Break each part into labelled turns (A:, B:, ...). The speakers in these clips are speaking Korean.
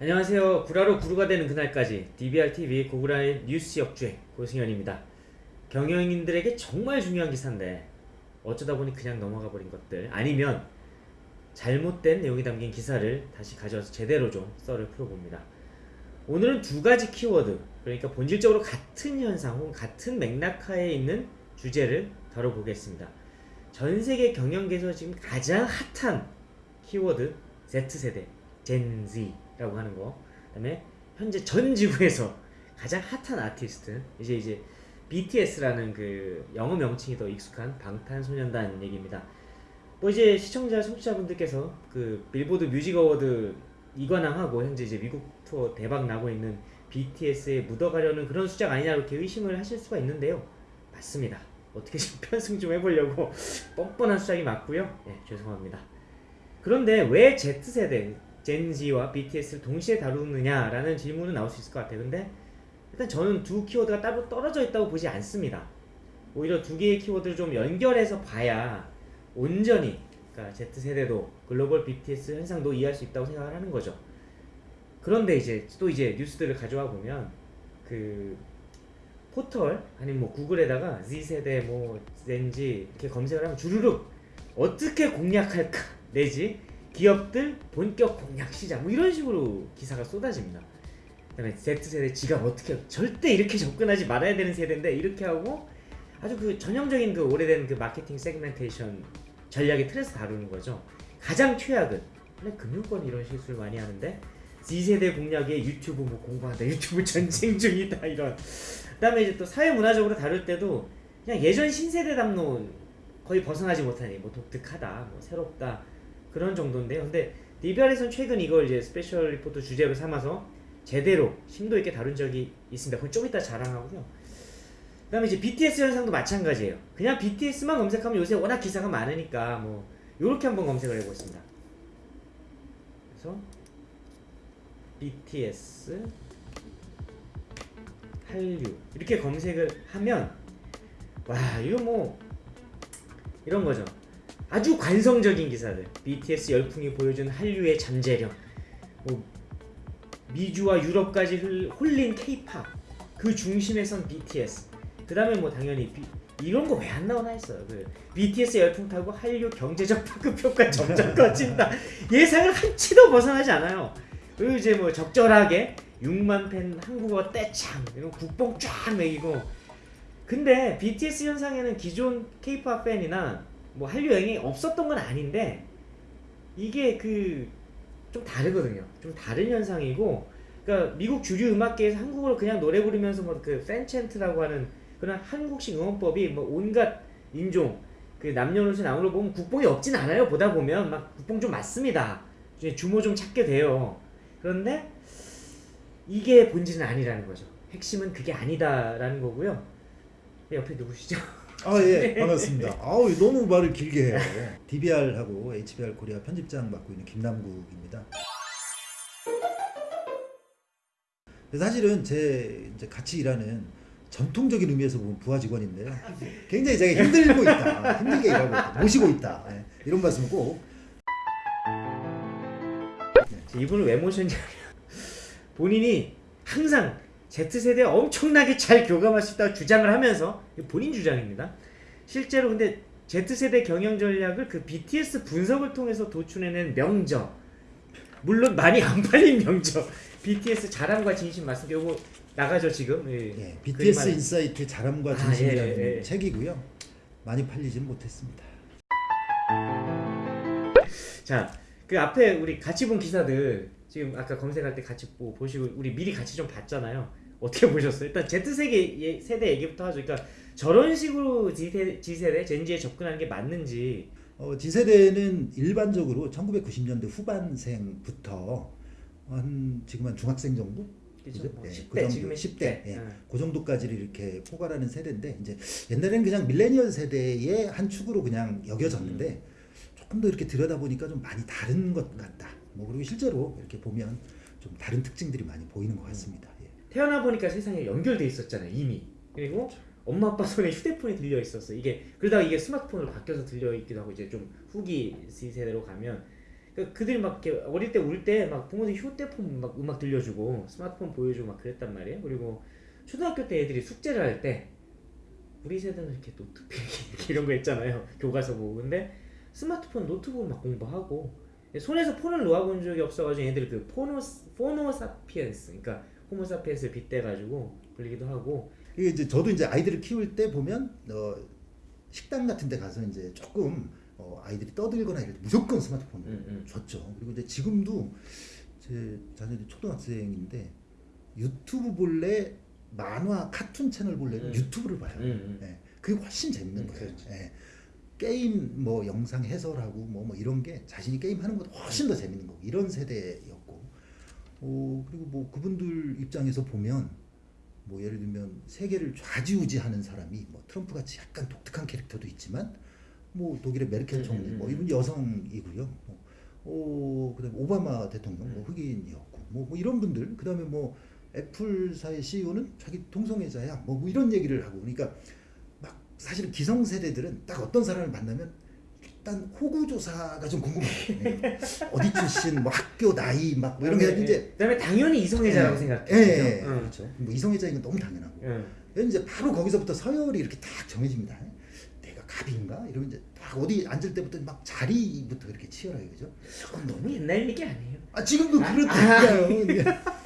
A: 안녕하세요. 구라로 구루가 되는 그날까지 DBR-TV 고구라의 뉴스 역주행 고승현입니다. 경영인들에게 정말 중요한 기사인데 어쩌다 보니 그냥 넘어가 버린 것들 아니면 잘못된 내용이 담긴 기사를 다시 가져와서 제대로 좀 썰을 풀어봅니다. 오늘은 두 가지 키워드 그러니까 본질적으로 같은 현상 혹은 같은 맥락하에 있는 주제를 다뤄보겠습니다. 전 세계 경영계에서 지금 가장 핫한 키워드 Z세대, Z 라고 하는 거. 그다음에 현재 전 지구에서 가장 핫한 아티스트 이제 이제 BTS라는 그 영어 명칭이 더 익숙한 방탄소년단 얘기입니다. 뭐 이제 시청자, 청취자분들께서 그 빌보드 뮤직 어워드 이관왕하고 현재 이제 미국 투어 대박 나고 있는 BTS에 묻어가려는 그런 수작 아니냐 이렇게 의심을 하실 수가 있는데요. 맞습니다. 어떻게 좀 편승 좀 해보려고 뻔뻔한 수작이 맞고요. 네, 죄송합니다. 그런데 왜 Z세대, 젠지와 BTS를 동시에 다루느냐라는 질문은 나올 수 있을 것 같아요. 근데 일단 저는 두 키워드가 따로 떨어져 있다고 보지 않습니다. 오히려 두 개의 키워드를 좀 연결해서 봐야 온전히 그러니까 Z세대도 글로벌 BTS 현상도 이해할 수 있다고 생각을 하는 거죠. 그런데 이제 또 이제 뉴스들을 가져와 보면 그 포털 아니면 뭐 구글에다가 Z세대 뭐 젠지 이렇게 검색을 하면 주르륵 어떻게 공략할까 내지 기업들 본격 공략 시작 뭐 이런 식으로 기사가 쏟아집니다. 그다음에 Z세대 지갑 어떻게 절대 이렇게 접근하지 말아야 되는 세대인데 이렇게 하고 아주 그 전형적인 그 오래된 그 마케팅 세그멘테이션 전략의 틀에서 다루는 거죠. 가장 최악은 원래 금융권 이런 실수를 많이 하는데 Z세대 공략에 유튜브 뭐 공부한다 유튜브 전쟁 중이다 이런 그 다음에 이제 또 사회 문화적으로 다룰 때도 그냥 예전 신세대 담론 거의 벗어나지 못하니 뭐 독특하다 뭐 새롭다 그런 정도인데요. 근데 DBR에서는 최근 이걸 이제 special report 주제로 삼아서 제대로 심도 있게 다룬 적이 있습니다. 그건 좀 이따 자랑하고요. 그 다음에 이제 BTS 현상도 마찬가지예요. 그냥 BTS만 검색하면 요새 워낙 기사가 많으니까 뭐 요렇게 한번 검색을 해보겠습니다. 그래서 BTS 한류 이렇게 검색을 하면 와 이거 뭐 이런 거죠. 아주 관성적인 기사들. BTS 열풍이 보여준 한류의 잠재력. 뭐 미주와 유럽까지 흘- 홀린 K-팝. 그 중심에선 BTS. 그 다음에 뭐 당연히 비- 이런 거 왜 안 나오나 했어요. 그 BTS 열풍 타고 한류 경제적 파급 효과 점점 커진다. 예상을 한치도 벗어나지 않아요. 그리고 이제 뭐 적절하게 6만 팬 한국어 떼창 이런 국뽕 쫙 매기고 근데 BTS 현상에는 기존 K-팝 팬이나 뭐 한류 영향이 없었던 건 아닌데 이게 그 좀 다르거든요. 좀 다른 현상이고 그러니까 미국 주류 음악계에서 한국어로 그냥 노래 부르면서 뭐 그 팬챈트라고 하는 그런 한국식 응원법이 뭐 온갖 인종 그 남녀노소 걸 보면 국뽕이 없진 않아요. 보다 보면 막 국뽕 좀 맞습니다. 주모 좀 찾게 돼요. 그런데 이게 본질은 아니라는 거죠. 핵심은 그게 아니다라는 거고요. 옆에 누구시죠?
B: 아 예 반갑습니다. 아우 너무 말을 길게 해요. DBR하고 HBR 코리아 편집장 맡고 있는 김남국입니다. 사실은 제 이제 같이 일하는 전통적인 의미에서 보면 부하 직원인데요. 굉장히 제가 힘들고 있다, 힘들게 일하고 있다, 모시고 있다 예, 이런 말씀을 꼭
A: 이분을 왜 모셨냐면 본인이 항상 Z세대에 엄청나게 잘 교감할 수 있다고 주장을 하면서 본인 주장입니다. 실제로 근데 Z세대 경영 전략을 그 BTS 분석을 통해서 도출해낸 명저 물론 많이 안 팔린 명저 BTS 잘함과 진심 말씀 요거 나가죠 지금 예.
B: 예, BTS. insight 잘함과
A: 아,
B: 진심이라는
A: 예, 예, 예.
B: 책이고요. 많이 팔리지는 못했습니다.
A: 자, 그 앞에 우리 같이 본 기사들 지금 아까 검색할 때 같이 보, 보시고 우리 미리 같이 좀 봤잖아요. 어떻게 보셨어요? 일단 Z세대 예- 세대 얘기부터 하죠. 그러니까 저런 식으로 G세대, G세대, 젠지에 접근하는 게 맞는지
B: 어, G세대는 일반적으로 1990년대 후반생부터 한 지금 한 중학생 정도?
A: 그죠? 뭐
B: 예,
A: 10대
B: 그 정도,
A: 지금의
B: 10대,
A: 10대.
B: 예.
A: 응.
B: 그 정도까지를 이렇게 포괄하는 세대인데 이제 옛날에는 그냥 밀레니얼 세대의 한 축으로 그냥 여겨졌는데
A: 음.
B: 조금 더 이렇게 들여다보니까 좀 많이 다른 것 같다. 뭐 그리고 실제로 이렇게 보면 좀 다른 특징들이 많이 보이는 것 같습니다. 예.
A: 태어나 보니까 세상에 연결돼 있었잖아요 이미. 그리고 엄마 아빠 손에 휴대폰이 들려 있었어. 이게 그러다가 이게 스마트폰으로 바뀌어서 들려 있기도 하고 이제 좀 후기 C세대로 가면. 그 그들이 막 이렇게 어릴 때 울 때 막 부모들이 휴대폰 막 음악 들려주고 스마트폰 보여주고 막 그랬단 말이에요. 그리고 초등학교 때 애들이 숙제를 할 때 우리 세대는 이렇게 노트필기 이런 거 했잖아요. 교과서 보고 근데 스마트폰 노트북 막 공부하고 손에서 폰을 놓아본 적이 없어가지고 애들 그 포노 포노사피엔스 그러니까 호모사피엔스를 빗대가지고 불리기도 하고
B: 이게 이제 저도 이제 아이들을 키울 때 보면 어, 식당 같은 데 가서 이제 조금 어, 아이들이 떠들거나 이럴 때 무조건 스마트폰을
A: 음, 음.
B: 줬죠. 그리고 이제 지금도 제 자녀들이 초등학생인데 유튜브 볼래 만화 카툰 채널 볼래
A: 음.
B: 유튜브를 봐요.
A: 음, 음.
B: 예, 그게 훨씬 재밌는
A: 음,
B: 거예요.
A: 그렇죠.
B: 예. 게임 뭐 영상 해설하고 뭐, 뭐 이런 게 자신이 게임 하는 것보다 훨씬 더 재밌는 거고 이런 세대였고 어 그리고 뭐 그분들 입장에서 보면 뭐 예를 들면 세계를 좌지우지하는 사람이 뭐 트럼프 같이 약간 독특한 캐릭터도 있지만 뭐 독일의 메르켈
A: 음,
B: 총리
A: 음,
B: 뭐
A: 음.
B: 이분 여성이고요. 뭐, 어 그다음에 오바마 대통령
A: 음.
B: 뭐 흑인이었고 뭐, 뭐 이런 분들 그다음에 뭐 애플사의 CEO는 자기 동성애자야 뭐, 뭐 이런 얘기를 하고 그러니까 막 사실은 기성 세대들은 딱 어떤 사람을 만나면 일단 호구 조사가 좀 궁금해요. 네. 어디 출신, 뭐 학교 나이 막 뭐 이런 게 이제
A: 그다음에 당연히 이성애자라고 생각해.
B: 예, 예,
A: 응.
B: 그렇죠. 뭐 이성애자인 건 너무 당연하고.
A: 응.
B: 그래서 이제 바로 거기서부터 서열이 이렇게 딱 정해집니다. 내가 갑인가? 이러면 이제 딱 어디 앉을 때부터 막 자리부터 이렇게 치열하게 그죠?
A: 그건 너무 옛날 얘기 아니에요?
B: 아 지금도
A: 아,
B: 그렇다니까요. 아,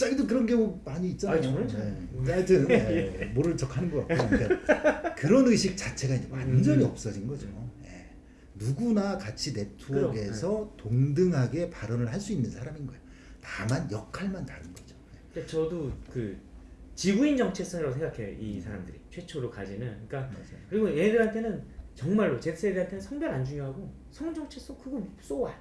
B: 자기도 그런 경우 많이 있잖아요.
A: 아, 저는 잘
B: 네. 하여튼 네, 모르는 척하는 것 같고 그러니까 그런 의식 자체가 이제 완전히
A: 음.
B: 없어진 거죠. 예. 누구나 같이 네트워크에서
A: 네.
B: 동등하게 발언을 할 수 있는 사람인 거예요. 다만 역할만 다른 거죠.
A: 근데 저도 그 지구인 정체성이라고 생각해요. 이 사람들이 최초로 가지는. 그러니까
B: 맞아요.
A: 그리고 얘들한테는 정말로 Z세대한테는 성별 안 중요하고 성 정체성 그거 쏘아.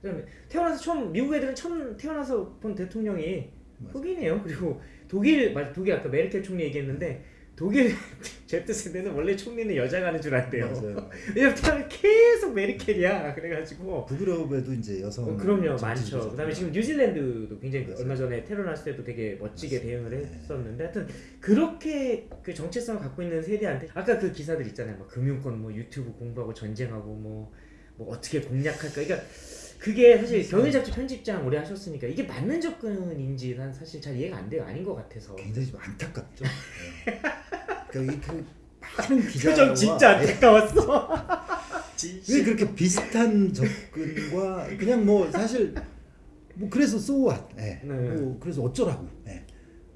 A: 그다음에 태어나서 처음 미국 애들은 처음 태어나서 본 대통령이. 흑인이에요. 그리고 독일 맞 독일 아까 메르켈 총리 얘기했는데 독일 Z 세대는 원래 총리는 여자가 하는 줄 안대요.
B: 맞아요.
A: 왜냐면 계속 메르켈이야. 그래가지고
B: 북유럽에도 이제 여성
A: 어, 그럼요 많죠. 그다음에 지금 뉴질랜드도 굉장히
B: 맞아요.
A: 얼마 전에 테러 났을 때도 되게 멋지게
B: 맞아요.
A: 대응을
B: 네.
A: 했었는데 하여튼 그렇게 그 정체성을 갖고 있는 세대한테 아까 그 기사들 있잖아요. 뭐 금융권 뭐 유튜브 공부하고 전쟁하고 뭐, 뭐 어떻게 공략할까. 그러니까 그게 사실 경영 잡지 편집장 오래 하셨으니까 이게 맞는 접근인지 난 사실 잘 이해가 안 돼요. 아닌 것 같아서.
B: 굉장히 좀 안타깝죠. 네. 그러니까 이그 많은 기자와
A: 표정 진짜
B: 네.
A: 안타까웠어.
B: 왜 그렇게 비슷한 접근과 그냥 뭐 사실 뭐 그래서 so what 예.
A: 네.
B: 뭐 그래서 어쩌라고 예.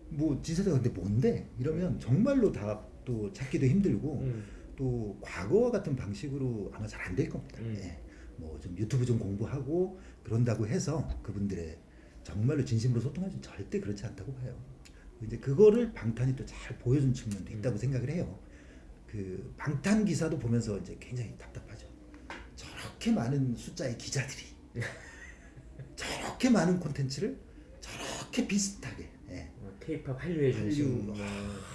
B: 뭐 지세대가 근데 뭔데 이러면 정말로 답도 찾기도 힘들고
A: 음.
B: 또 과거와 같은 방식으로 아마 잘 안 될 겁니다
A: 음.
B: 예. 뭐 좀 유튜브 좀 공부하고 그런다고 해서 그분들의 정말로 진심으로 소통하지 절대 그렇지 않다고 봐요 이제 그거를 방탄이 또 잘 보여준 측면도
A: 음.
B: 있다고 생각을 해요 그 방탄 기사도 보면서 이제 굉장히 답답하죠. 저렇게 많은 숫자의 기자들이 저렇게 많은 콘텐츠를 저렇게 비슷하게 예.
A: 뭐 K-팝 한류의 중심.
B: 한류,
A: 뭐.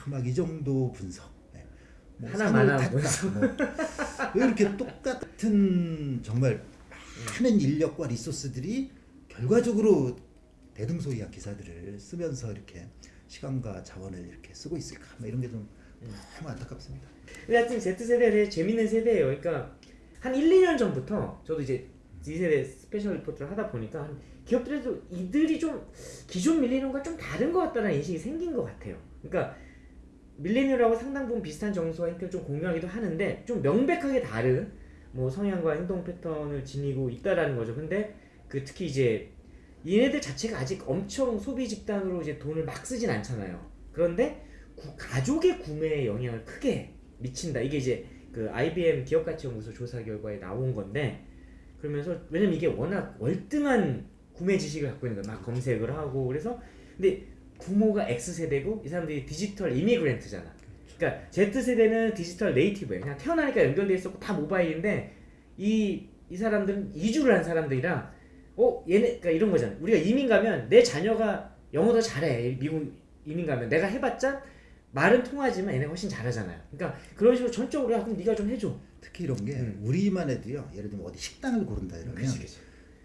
B: 막이 정도 분석. 예. 뭐 산을 탔다, 뭐. 왜 이렇게 똑같 은 정말 많은 인력과 리소스들이 결과적으로 대등소이한 기사들을 쓰면서 이렇게 시간과 자원을 이렇게 쓰고 있을까? 뭐 이런 게좀 너무 안타깝습니다.
A: 근데 하여튼 Z세대에 대해 재밌는 세대예요. 그러니까 한 1, 2년 전부터 저도 이제 Z세대 special report를 하다 보니까 한 기업들에도 이들이 좀 기존 밀레니엄과 좀 다른 것 같다는 인식이 생긴 것 같아요. 그러니까 밀레니엄하고 상당 부분 비슷한 정서와 행태를 좀 공유하기도 하는데 좀 명백하게 다른 뭐 성향과 행동 패턴을 지니고 있다라는 거죠. 근데 그 특히 이제 얘네들 자체가 아직 엄청 소비 집단으로 이제 돈을 막 쓰진 않잖아요. 그런데 구- 가족의 구매에 영향을 크게 미친다. 이게 이제 그 IBM 기업가치연구소 조사 결과에 나온 건데 그러면서 왜냐면 이게 워낙 월등한 구매 지식을 갖고 있는 거야. 막 검색을 하고 그래서 근데 부모가 X 세대고 이 사람들이 디지털 이미그랜트잖아. 그러니까 Z 세대는 디지털 네이티브예요. 그냥 태어나니까 연결돼 있었고 다 모바일인데 이 이 사람들은 이주를 한 사람들이라 어 얘네 그러니까 이런 거잖아. 우리가 이민 가면 내 자녀가 영어 더 잘해. 미국 이민 가면 내가 해봤자 말은 통하지만 얘네가 훨씬 잘하잖아요. 그러니까 그런 식으로 전적으로 야 그럼 네가 좀 해줘.
B: 특히 이런 게
A: 음.
B: 우리만 해도요. 예를 들면 어디 식당을 고른다 이러면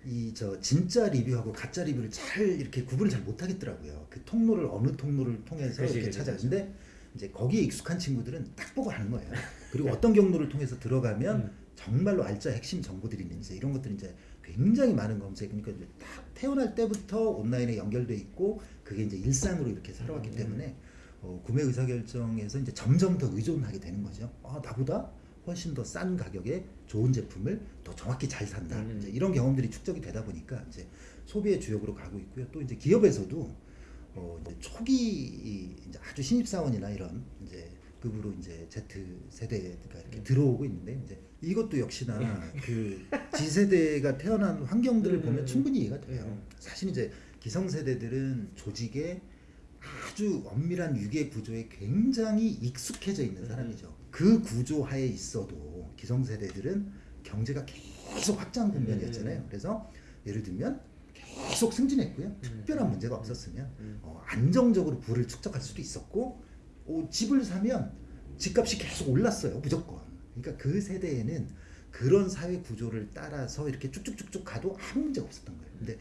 B: 이저 진짜 리뷰하고 가짜 리뷰를 잘 이렇게 구분을 잘 못하겠더라고요. 그 통로를 어느 통로를 통해서
A: 그치,
B: 이렇게
A: 그치,
B: 찾아는데 이제 거기에 익숙한 친구들은 딱 보고 하는 거예요. 그리고 어떤 경로를 통해서 들어가면
A: 음.
B: 정말로 알짜 핵심 정보들이 있는지 이런 것들이 이제 굉장히 많은 검색 그러니까 이제 딱 태어날 때부터 온라인에 연결돼 있고 그게 이제 일상으로 이렇게 살아왔기
A: 음.
B: 때문에 어, 구매 의사 결정에서 이제 점점 더 의존하게 되는 거죠. 아 나보다 훨씬 더 싼 가격에 좋은 제품을 더 정확히 잘 산다.
A: 음.
B: 이제 이런 경험들이 축적이 되다 보니까 이제 소비의 주역으로 가고 있고요. 또 이제 기업에서도 어 이제 초기 이 이제 아주 신입 사원이나 이런 이제 급으로 이제 Z 세대가 이렇게
A: 음.
B: 들어오고 있는데 이제 이것도 역시나 그 Z 세대가 태어난 환경들을
A: 음,
B: 보면
A: 음,
B: 충분히 이해가 돼요.
A: 음.
B: 사실 이제 기성 세대들은 조직에 아주 엄밀한 유계 구조에 굉장히 익숙해져 있는
A: 음.
B: 사람이죠. 그 구조 하에 있어도 기성 세대들은 경제가 계속 확장 국면이었잖아요.
A: 음.
B: 그래서 예를 들면 계속 승진했고요. 특별한 문제가 없었으면
A: 음.
B: 어, 안정적으로 부를 축적할 수도 있었고 어, 집을 사면 집값이 계속 올랐어요. 무조건. 그러니까 그 세대에는 그런 사회 구조를 따라서 이렇게 쭉쭉쭉쭉 가도 아무 문제가 없었던 거예요. 근데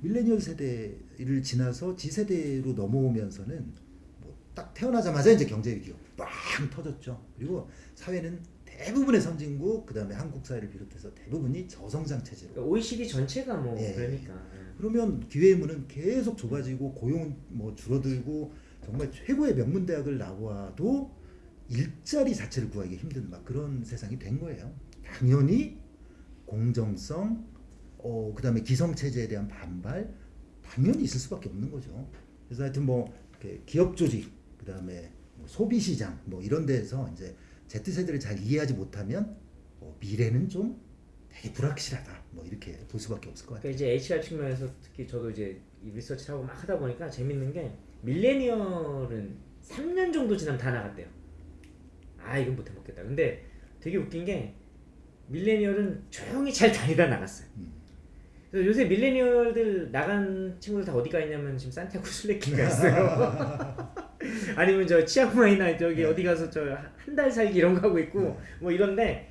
B: 밀레니얼 세대를 지나서 G 세대로 넘어오면서는 뭐 딱 태어나자마자 이제 경제 위기가 빵 터졌죠. 그리고 사회는 대부분의 선진국 그다음에 한국 사회를 비롯해서 대부분이 저성장 체제로
A: 그러니까 OECD 전체가 뭐
B: 예.
A: 그러니까.
B: 그러면 기회의 문은 계속 좁아지고 고용은 뭐 줄어들고 정말 최고의 명문 대학을 나와도 일자리 자체를 구하기 힘든 막 그런 세상이 된 거예요. 당연히 공정성, 어 그 다음에 기성 체제에 대한 반발 당연히 있을 수밖에 없는 거죠. 그래서 하여튼 뭐 기업 조직, 그 다음에 뭐 소비 시장 뭐 이런 데에서 이제 Z 세대를 잘 이해하지 못하면 어, 미래는 좀 되게 불확실하다. 뭐 이렇게 볼 수밖에 없을 것 같아요.
A: 그러니까 이제 HR 측면에서 특히 저도 이제 이 리서치를 하고 막 하다 보니까 재밌는 게 밀레니얼은 3년 정도 지나면 다 나갔대요. 아 이건 못 해 먹겠다. 근데 되게 웃긴 게 밀레니얼은 조용히 잘 다니다 나갔어요.
B: 음.
A: 그래서 요새 밀레니얼들 나간 친구들 다 어디 가 있냐면 지금 산티아고 술래길가 있어요. 아니면 저 치앙마이나 저기
B: 네.
A: 어디 가서 저 한 달 살기 이런 거 하고 있고
B: 네.
A: 뭐 이런데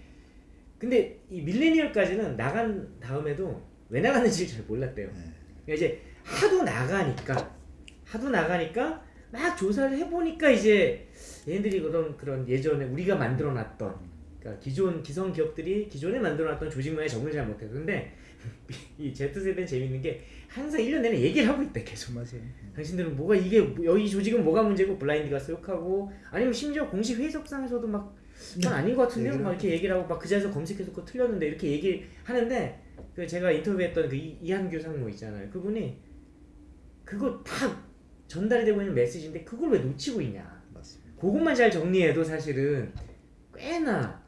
A: 근데 이 밀레니얼까지는 나간 다음에도 왜 나갔는지 잘 몰랐대요.
B: 네.
A: 그러니까 이제 하도 나가니까 하도 나가니까 막 조사를 해보니까 이제 얘네들이 그런 그런 예전에 우리가 만들어놨던 그러니까 기존 기성 기업들이 기존에 만들어놨던 조직 문화에 적응을 잘 못해서 근데 이 Z 세대는 재밌는 게 항상 1년 내내 얘기를 하고 있대 계속.
B: 맞아요.
A: 당신들은 뭐가 이게 뭐- 여기 조직은 뭐가 문제고 블라인드 가서 욕하고 아니면 심지어 공식 회의석상에서도 막 그건 아닌 것 같은데요?
B: 얘기를
A: 막 이렇게 얘기를 하고 막 그 자리에서 검색해서 그거 틀렸는데 이렇게 얘기하는데 그 제가 인터뷰했던 그 이- 이한규 상무 있잖아요. 그분이 그거 다 전달이 되고 있는 메시지인데 그걸 왜 놓치고 있냐?
B: 맞습니다.
A: 그것만 잘 정리해도 사실은 꽤나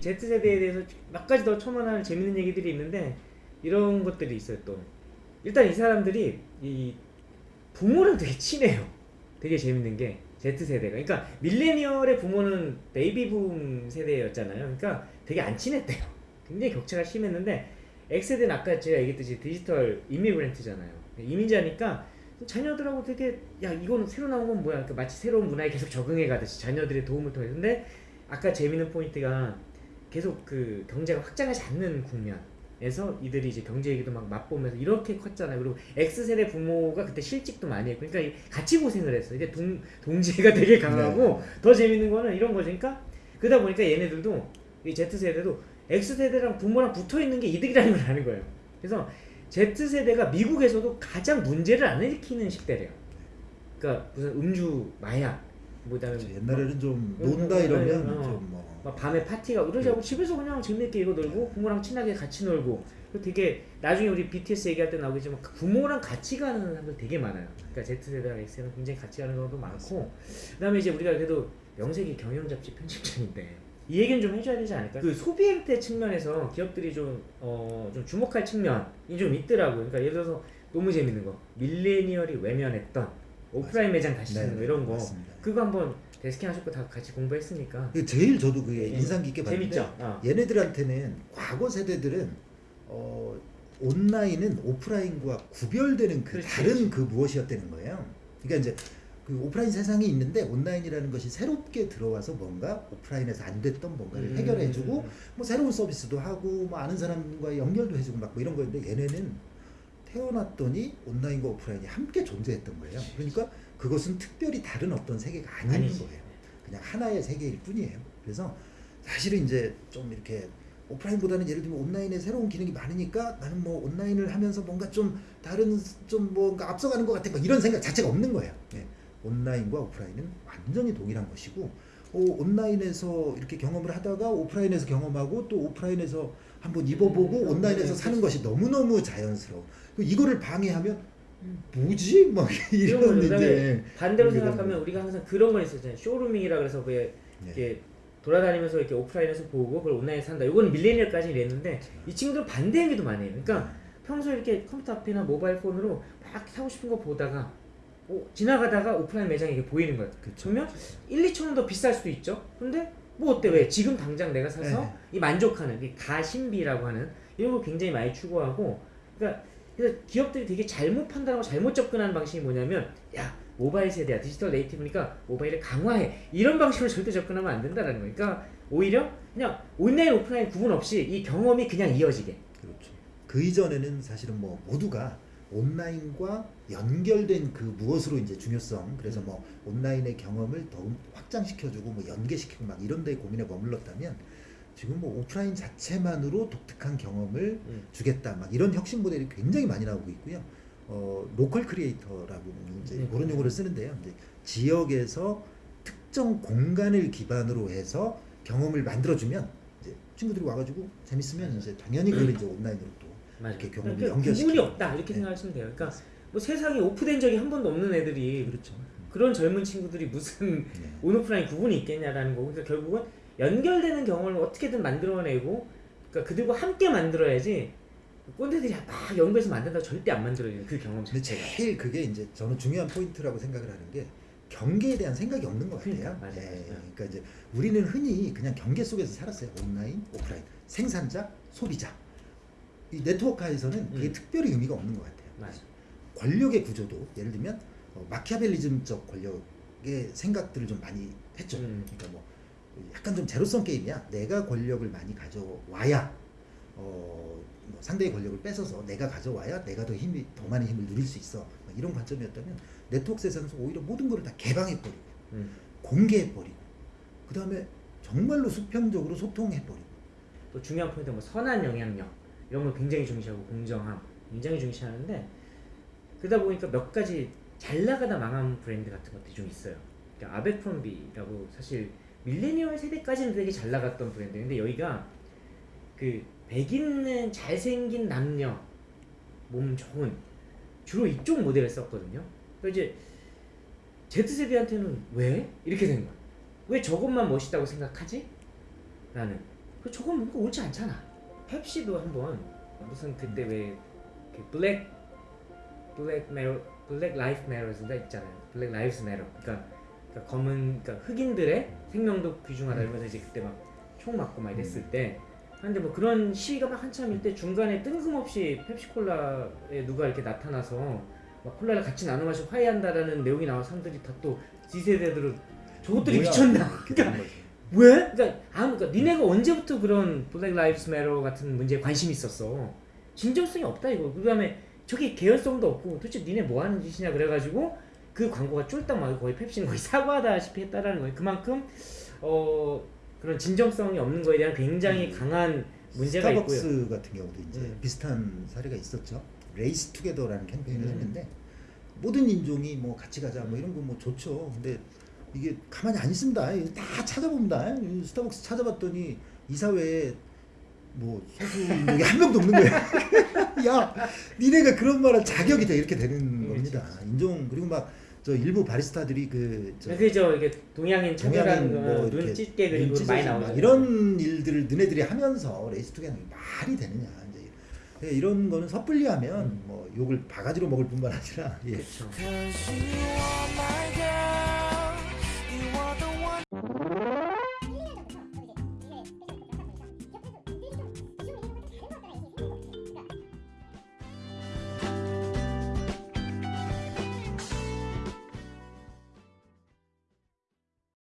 A: Z세대에 대해서 몇 가지 더 첨언할 재밌는 얘기들이 있는데 이런 것들이 있어요 또. 일단 이 사람들이 이 부모랑 되게 친해요. 되게 재밌는 게 Z세대가. 그러니까 밀레니얼의 부모는 베이비붐 세대였잖아요. 그러니까 되게 안 친했대요. 굉장히 격차가 심했는데 X세대는 아까 제가 얘기했듯이 디지털 이미그랜트잖아요. 이민자니까 자녀들하고 되게 야 이거는 새로 나온 건 뭐야? 그러니까 마치 새로운 문화에 계속 적응해 가듯이 자녀들의 도움을 통해서. 근데 아까 재밌는 포인트가 계속 그 경제가 확장하지 않는 국면 에서 이들이 이제 경제 얘기도 막 맛보면서 이렇게 컸잖아요. 그리고 X세대 부모가 그때 실직도 많이 했고 그러니까 이- 같이 고생을 했어. 이게 동, 동지가 되게 강하고 더 재밌는 거는 이런 거죠. 그러니까 그러다 보니까 얘네들도 이 Z세대도 X세대랑 부모랑 붙어 있는 게 이득이라는 걸 아는 거예요. 그래서 Z세대가 미국에서도 가장 문제를 안 일으키는 10대래요. 그러니까 무슨 음주, 마약, 뭐
B: 그렇죠. 옛날에는 좀
A: 음,
B: 논다
A: 음,
B: 이러면
A: 음, 음.
B: 좀뭐
A: 막 밤에 파티가 이러자고 집에서 그냥 재밌게 이거 놀고 부모랑 친하게 같이 놀고 되게 나중에 우리 BTS 얘기할 때 나오겠지만 그 부모랑 같이 가는 사람들 되게 많아요. 그러니까 Z세대랑 X세대는 굉장히 같이 가는 경우도 많고 그다음에 이제 우리가 그래도 명색이 경영 잡지 편집장인데 이 얘기는 좀 해줘야 되지 않을까? 그 소비 행태 측면에서 기업들이 좀, 어, 좀 주목할 측면이 좀 있더라고요. 그러니까 예를 들어서 너무 재밌는 거 밀레니얼이 외면했던 오프라인 매장 다시
B: 네,
A: 찾는 거 이런 거
B: 맞습니다.
A: 그거 한번 데스킹 하셨고 다 같이 공부했으니까
B: 그 제일 저도 그게
A: 예.
B: 인상 깊게 봤는데
A: 재밌죠? 어.
B: 얘네들한테는 과거 세대들은 어, 온라인은 오프라인과 구별되는 그
A: 그렇지,
B: 다른
A: 그렇지.
B: 그 무엇이었다는 거예요. 그러니까 이제 그 오프라인 세상이 있는데 온라인이라는 것이 새롭게 들어와서 뭔가 오프라인에서 안 됐던 뭔가를
A: 음.
B: 해결해주고 뭐 새로운 서비스도 하고 뭐 아는 사람과 연결도 해주고 막 뭐 이런 거였는데 얘네는 태어났더니 온라인과 오프라인이 함께 존재했던 거예요. 그러니까 그것은 특별히 다른 어떤 세계가 아닌
A: 아니지.
B: 거예요. 그냥 하나의 세계일 뿐이에요. 그래서 사실은 이제 좀 이렇게 오프라인보다는 예를 들면 온라인에 새로운 기능이 많으니까 나는 뭐 온라인을 하면서 뭔가 좀 다른 좀 뭔가 앞서가는 것 같아 막 이런 생각 자체가 없는 거예요. 예. 온라인과 오프라인은 완전히 동일한 것이고 어, 온라인에서 이렇게 경험을 하다가 오프라인에서 경험하고 또 오프라인에서 한번 입어보고
A: 음,
B: 온라인에서
A: 음,
B: 사는 것이 너무 너무 자연스러워. 그 이거를 방해하면 뭐지? 막
A: 이런
B: 이제
A: 반대로
B: 이게
A: 생각하면 우리가 항상 그런 건 있었잖아요. 쇼루밍이라 그래서
B: 네.
A: 이렇게 돌아다니면서 이렇게 오프라인에서 보고 그걸 온라인에 산다. 이거는 밀레니얼까지 이랬는데 이 친구들은 반대 행위도 많이 해요. 그러니까 평소에 이렇게 컴퓨터 앞이나 모바일 폰으로 막 사고 싶은 거 보다가 어, 지나가다가 오프라인 매장이 이렇게 보이는 거예요.
B: 그쵸.
A: 그러면 1, 2천 원 더 비쌀 수도 있죠. 근데 뭐 어때 왜 지금 당장 내가 사서
B: 네.
A: 이 만족하는 이 가심비라고 하는 이런 거 굉장히 많이 추구하고 그러니까 그래서 기업들이 되게 잘못 판단하고 잘못 접근하는 방식이 뭐냐면 야 모바일 세대야 디지털 네이티브니까 모바일을 강화해 이런 방식으로 절대 접근하면 안 된다라는 거예요. 그러니까 오히려 그냥 온라인 오프라인 구분 없이 이 경험이 그냥 이어지게
B: 그렇죠. 그 이전에는 사실은 뭐 모두가 온라인과 연결된 그 무엇으로 이제 중요성 그래서 뭐 온라인의 경험을 더욱 확장시켜주고 뭐 연계시키고 막 이런 데 고민에 머물렀다면 지금 뭐 오프라인 자체만으로 독특한 경험을
A: 음.
B: 주겠다 막 이런 혁신 모델이 굉장히 많이 나오고 있고요. 어 local creator라고 이제
A: 네.
B: 그런 용어를 쓰는데요. 이제 지역에서 특정 공간을 기반으로 해서 경험을 만들어주면 이제 친구들이 와가지고 재밌으면 이제 당연히 그걸 이제 온라인으로 또
A: 맞아요.
B: 이렇게 경험을
A: 그러니까
B: 연결시키고.
A: 구분이 없다 이렇게
B: 네.
A: 생각하시면 돼요. 그러니까 뭐 세상에 오프된 적이 한 번도 없는 애들이
B: 그렇죠.
A: 그런 젊은 친구들이 무슨
B: 네.
A: 온오프라인 구분이 있겠냐라는 거고 그러니까 결국은 연결되는 경험을 어떻게든 만들어내고 그러니까 그들과 함께 만들어야지 꼰대들이 막 연구해서 만든다고 절대 안 만들어요 그 경험 자체가
B: 제일 그게 이제 저는 중요한 포인트라고 생각을 하는 게 경계에 대한 생각이 없는 것 같아요.
A: 그러니까, 맞아요,
B: 예,
A: 맞아요.
B: 그러니까 이제 우리는 흔히 그냥 경계 속에서 살았어요. 온라인, 오프라인, 생산자, 소비자. 이 네트워크에서는 그게
A: 음.
B: 특별히 의미가 없는 것 같아요.
A: 맞아
B: 권력의 구조도 예를 들면 어, 마키아벨리즘적 권력의 생각들을 좀 많이 했죠.
A: 음.
B: 그러니까 뭐 약간 좀 제로성 게임이야. 내가 권력을 많이 가져와야 어, 뭐 상대의 권력을 뺏어서 내가 가져와야 내가 더 힘이 더 많은 힘을 누릴 수 있어. 막 이런 관점이었다면 네트워크 세상에서 오히려 모든 것을 다 개방해버리고
A: 음.
B: 공개해버리고 그 다음에 정말로 수평적으로 소통해버리고
A: 또 중요한 포인트 뭐 선한 영향력 이런 걸 굉장히 중시하고 공정함 굉장히 중시하는데 그러다 보니까 몇 가지 잘 나가다 망한 브랜드 같은 것들이 좀 있어요. 그러니까 아베크롬비라고 사실 밀레니얼 세대까지는 되게 잘 나갔던 브랜드인데 여기가 그 백인은 잘생긴 남녀 몸 좋은 주로 이쪽 모델을 썼거든요. 그러니까 이제 Z세대한테는 왜 이렇게 된 거야? 왜 저것만 멋있다고 생각하지? 나는 그 저건 뭔가 옳지 않잖아. 펩시도 한번 무슨 그때 왜 그 black black matter black life matters가 있잖아요. Black Lives Matter. 그러니까, 그러니까 검은 그러니까 흑인들의 생명도 귀중하다 이러면서 이제 그때 막 총 맞고 막 이랬을 때 근데 뭐 그런 시위가 막 한참일 때 중간에 뜬금없이 펩시콜라에 누가 이렇게 나타나서 막 콜라를 같이 나눠 마시고 화해한다라는 내용이 나와 사람들이 다 또 Z세대들은 저것들이
B: 뭐야?
A: 미쳤나? 그러니까. 왜? 그러니까 아무 그러니까 니네가 언제부터 그런 Black Lives Matter 같은 문제에 관심이 있었어? 진정성이 없다 이거. 그 다음에 저기 개연성도 없고 도대체 니네 뭐 하는 짓이냐 그래가지고 그 광고가 쫄딱 망하고 거의 펩시는 거의 사과다시피 했다라는 거예요. 그만큼 어 그런 진정성이 없는 거에 대한 굉장히 강한 문제가 있고요.
B: 스타벅스 같은 경우도 이제
A: 음.
B: 비슷한 사례가 있었죠. Race Together라는 캠페인을
A: 음.
B: 했는데 모든 인종이 뭐 같이 가자 뭐 이런 거 뭐 좋죠. 근데 이게 가만히 안 있습니다. 다 찾아봅니다. 이 스타벅스 찾아봤더니 이사회에 뭐 소수 인종이 한 명도 없는 거야. 야, 니네가 그런 말할 자격이 돼 이렇게 되는
A: 음,
B: 겁니다. 인종 그리고 막 저 일부 바리스타들이 그저
A: 그죠 이게 동양인 차별하는
B: 동양인 뭐
A: 거눈
B: 이렇게
A: 찢게 그리고
B: 눈
A: 많이 나오죠.
B: 막 이런 일들을 너네들이 하면서 레이스 투게더는 말이 되느냐 이제 예, 이런 거는 섣불리 하면 뭐 욕을 바가지로 먹을 뿐만 아니라 예.
A: 그렇죠.